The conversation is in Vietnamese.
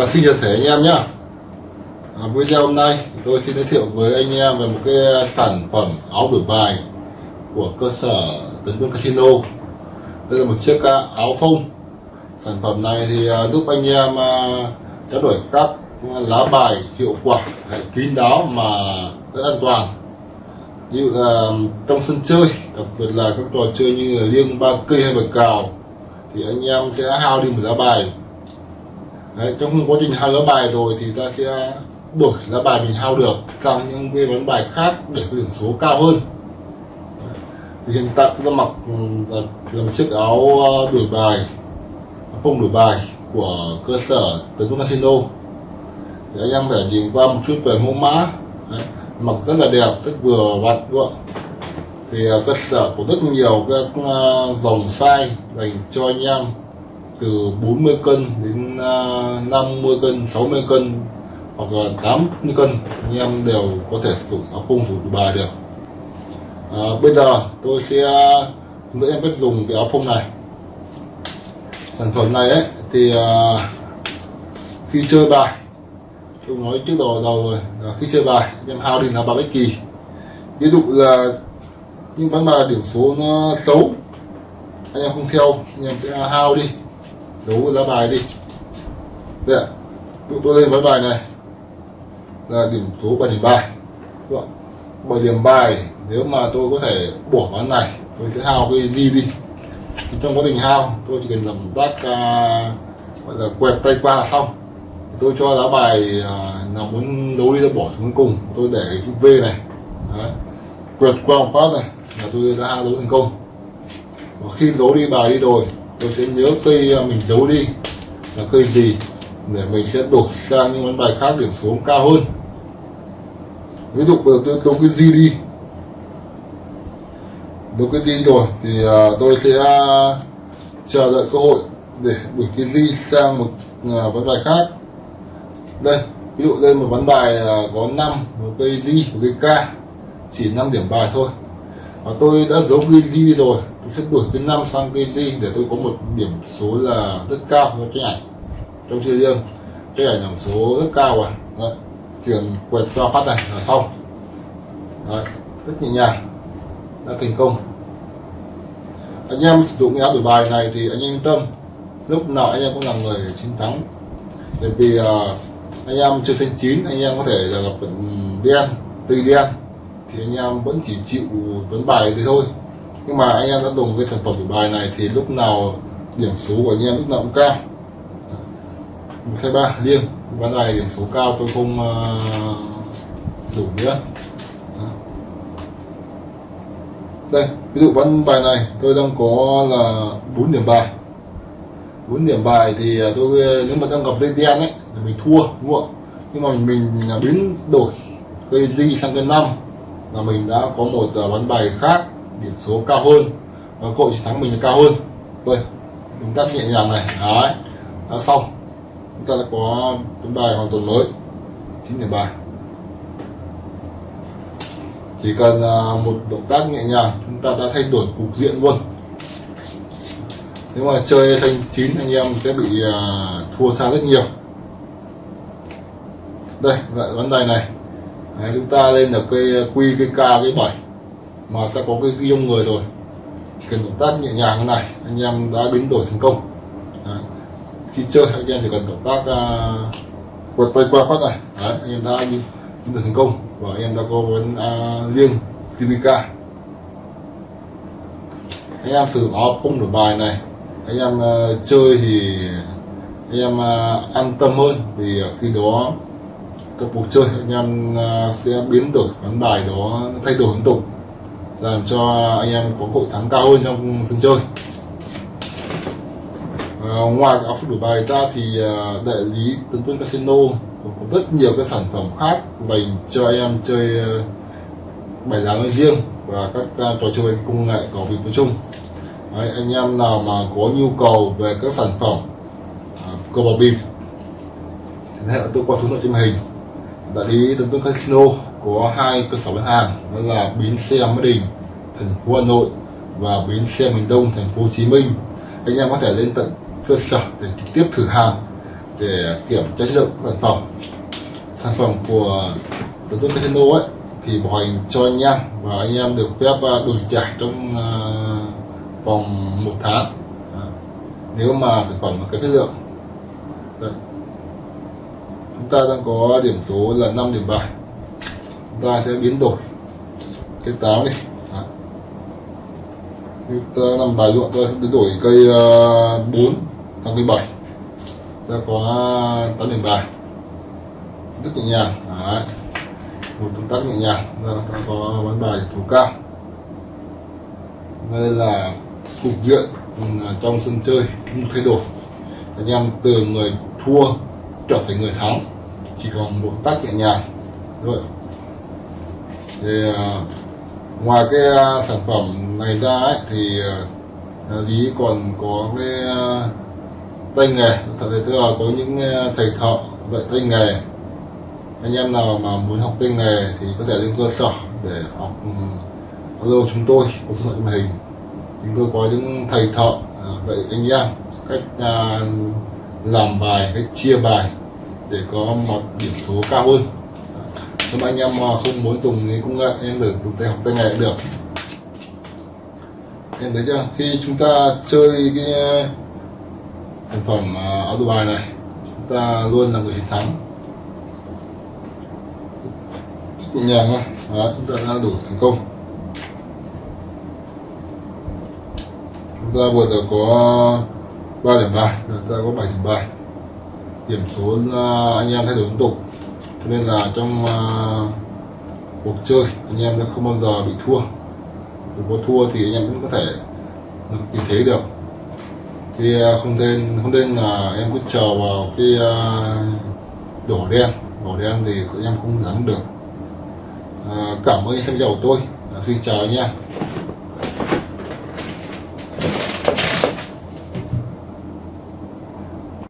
Vâng, xin chào thể anh em nhé à, Video hôm nay tôi xin giới thiệu với anh em về một cái sản phẩm áo đổi bài của cơ sở Tấn Quân Casino. Đây là một chiếc à, áo phông. Sản phẩm này thì à, giúp anh em à, trao đổi các lá bài hiệu quả, kín đáo mà rất an toàn. Ví dụ là trong sân chơi, đặc biệt là các trò chơi như là liêng ba cây hay bạch cào thì anh em sẽ hao đi một lá bài. Đấy, trong quá trình hao lá bài rồi thì ta sẽ đổi lá bài mình hao được sang những cái ván bài khác để có điểm số cao hơn. Thì hiện tại chúng ta mặc là, là một chiếc áo ờ, đổi bài không đổi bài của cơ sở tấn công casino. Thì anh em thể nhìn qua một chút về mẫu mã. Đấy, mặc rất là đẹp rất vừa vặn luôn thì ờ, cơ sở có rất nhiều các ờ, dòng size dành cho anh em từ 40 cân đến à, 50 cân 60 cân hoặc là 80 cân anh em đều có thể sử dụng áo phông sử dụng bài được. À, bây giờ tôi sẽ hướng dẫn em cách dùng cái áo phông này. Sản phẩm này ấy thì à, khi chơi bài tôi nói trước đầu đầu rồi là khi chơi bài anh em hao đi là bài bất kỳ. Ví dụ là những ván bài điểm số nó xấu anh em không theo anh em sẽ hao đi đấu lá bài đi. Đây ạ. Tôi lên với bài này. Là điểm số 7 điểm bài bảy điểm bài nếu mà tôi có thể bỏ ván này tôi sẽ hao cái gì đi? Thì trong quá trình hao tôi chỉ cần làm tác uh, gọi là quẹt tay qua là xong. Tôi cho lá bài uh, nào muốn đấu đi tôi bỏ xuống cùng. Tôi để cái chữ V này. Đấy. quẹt qua một phát này là tôi đã đấu thành công. Và khi dấu đi bài đi rồi tôi sẽ nhớ cây à, mình giấu đi là cây gì để mình sẽ đổi sang những món bài khác điểm số cao hơn. Ví dụ bây giờ tôi đấu cái gì đi? Đấu cái gì rồi thì uh, tôi sẽ uh, chờ đợi cơ hội để đổi cái gì sang một uh, ván bài khác. Đây ví dụ đây một ván bài uh, có 5 một cây gì một cây k chỉ 5 điểm bài thôi. Và tôi đã giấu cây gì đi rồi? Sẽ đổi cái năm sang cái ly để tôi có một điểm số là rất cao cho cái ảnh trong chơi riêng cái ảnh điểm số rất cao à. Đấy. chuyển quẹt cho phát này là xong. Đấy. rất nhẹ nhàng đã thành công. Anh em sử dụng cái áo đổi bài này thì anh em yên tâm. Lúc nào anh em cũng là người chiến thắng. Bởi vì uh, anh em chơi xanh chín anh em có thể là gặp đen tùy đen thì anh em vẫn chỉ chịu vấn bài thế thôi nhưng mà anh em đã dùng cái sản phẩm của bài này thì lúc nào điểm số của anh em lúc nào cũng cao. Một hai ba liêng ván này điểm số cao tôi không ờ, đủ nữa. Đây ví dụ ván bài này tôi đang có là 4 điểm bài. 4 điểm bài thì ờ, tôi ờ, nếu mà đang gặp dây đen ấy thì mình thua đúng không nhưng mà mình, mình biến đổi cây di sang cây năm. Là mình đã có một ván bài khác điểm số cao hơn và cơ hội chiến thắng mình là cao hơn. Đây chúng ta nhẹ nhàng này đấy đã xong. Chúng ta đã có tấm bài hoàn toàn mới chín điểm bài. Chỉ cần à, một động tác nhẹ nhàng chúng ta đã thay đổi cục diện luôn. Nếu mà chơi thanh chín anh em sẽ bị à, thua tha rất nhiều. Đây lại vấn đề này. Đấy, chúng ta lên được cây à, quy cây k cây bảy mà ta có cái ghi trong người rồi. Chỉ cần động tác nhẹ nhàng như này anh em đã biến đổi thành công. Đấy. khi chơi anh em chỉ cần động tác uh, quật tay qua phát này. Đấy, anh em đã biến đổi thành công và anh em đã có vấn uh, à, liêng CVK anh em sử dụng áo phông đổi bài này. Anh em uh, chơi thì anh em uh, an tâm hơn vì khi đó các cuộc chơi anh em uh, sẽ biến đổi ván bài đó thay đổi liên tục làm cho anh em có hội thắng cao hơn trong sân chơi. À, ngoài áo phút đổi bài ra thì à, đại lý tấn tuân casino còn có rất nhiều các sản phẩm khác dành cho anh em chơi à, bài lá nói riêng và các à, trò chơi công nghệ có việc nói chung. Đấy, anh em nào mà có nhu cầu về các sản phẩm uh, cờ bạc bịp thì hệ tôi qua số nội trên màn hình. Đại lý tấn tuân casino có hai cơ sở bán hàng, đó là bến xe Mỹ Đình thành phố Hà Nội và bến xe miền Đông, thành phố Hồ Chí Minh. Anh em có thể lên tận cơ sở để trực tiếp thử hàng, để kiểm chất lượng sản phẩm. Sản phẩm của đối tuấn casino ấy, thì bảo hành cho anh em và anh em được phép à, đổi trả trong à, vòng một tháng. Nếu mà sản phẩm có chất lượng. Đấy. chúng ta đang có điểm số là 5 điểm bài ta sẽ biến đổi. Cái táo đi Đó. ta làm bài ruộng ta sẽ biến đổi cây ờ, uh, 4 sang cây 7 ta có 8 điểm bài. Rất nhẹ nhàng Đấy. một động tác nhẹ nhàng. Ta, ta có bán bài thủ cao. Đây là cục diện ừ, trong sân chơi không thay đổi. Anh em từ người thua trở thành người thắng. Chỉ còn một tác nhẹ nhàng rồi thì à, ngoài cái à, sản phẩm này ra ấy, thì à, lý còn có cái à, tay nghề. Thật sự tức là có những thầy thợ dạy tay nghề. Anh em nào mà muốn học tay nghề thì có thể lên cơ sở để học um, alo chúng tôi có số điện hình. Chúng tôi có những thầy thợ dạy anh em cách làm bài cách chia bài để có một điểm số cao hơn nếu mà anh em mà không muốn dùng cái công nghệ em được dùng tay học tay nghề cũng được. Em thấy chưa? Khi chúng ta chơi cái uh, sản phẩm uh, áo đồ bài này, chúng ta luôn là người chiến thắng. Nhẹ nhàng thôi. Chúng ta đã đủ thành công. Chúng ta vừa được có 3 điểm bài chúng ta có 7 điểm bài. Điểm số uh, anh em thay đổi liên tục cho nên là trong uh, cuộc chơi anh em nó không bao giờ bị thua. Nếu có thua thì anh em vẫn có thể tìm thấy được. Thì uh, không nên không nên là em cứ chờ vào cái uh, đỏ đen. Đỏ đen thì anh em không thắng được. Uh, cảm ơn anh xem video của tôi. Uh, xin chào anh em.